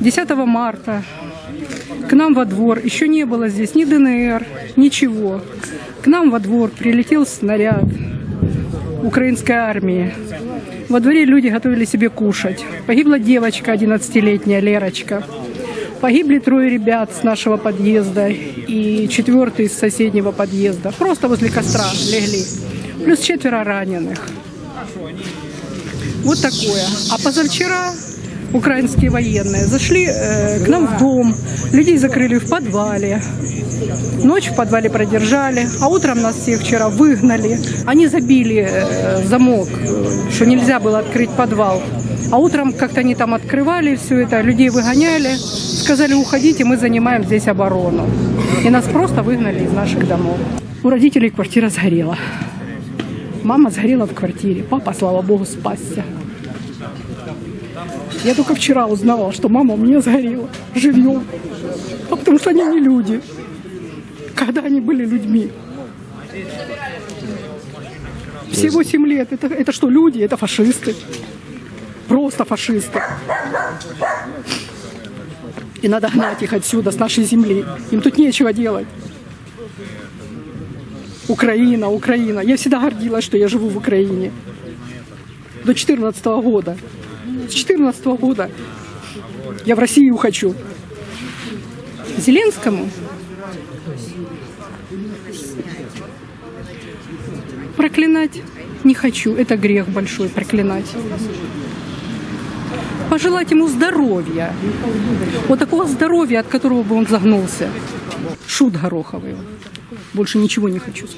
10 марта к нам во двор, еще не было здесь ни ДНР, ничего. К нам во двор прилетел снаряд украинской армии. Во дворе люди готовили себе кушать. Погибла девочка 11-летняя, Лерочка. Погибли трое ребят с нашего подъезда и четвертый из соседнего подъезда. Просто возле костра легли. Плюс четверо раненых. Вот такое. А позавчера украинские военные зашли э, к нам в дом. Людей закрыли в подвале. Ночь в подвале продержали, а утром нас всех вчера выгнали. Они забили э, замок, э, что нельзя было открыть подвал. А утром как-то они там открывали все это, людей выгоняли, сказали, уходите, мы занимаем здесь оборону. И нас просто выгнали из наших домов. У родителей квартира сгорела. Мама сгорела в квартире, папа, слава богу, спасся. Я только вчера узнала, что мама у меня сгорела живьем. А потому что они не люди. Когда они были людьми. Все 8 лет. Это, это что, люди? Это фашисты. Просто фашисты. И надо гнать их отсюда, с нашей земли. Им тут нечего делать. Украина, Украина. Я всегда гордилась, что я живу в Украине. До 14 года. С 14 года я в Россию хочу. Зеленскому проклинать не хочу. Это грех большой проклинать. Пожелать ему здоровья. Вот такого здоровья, от которого бы он загнулся. Шут Гороховый. Больше ничего не хочу сказать.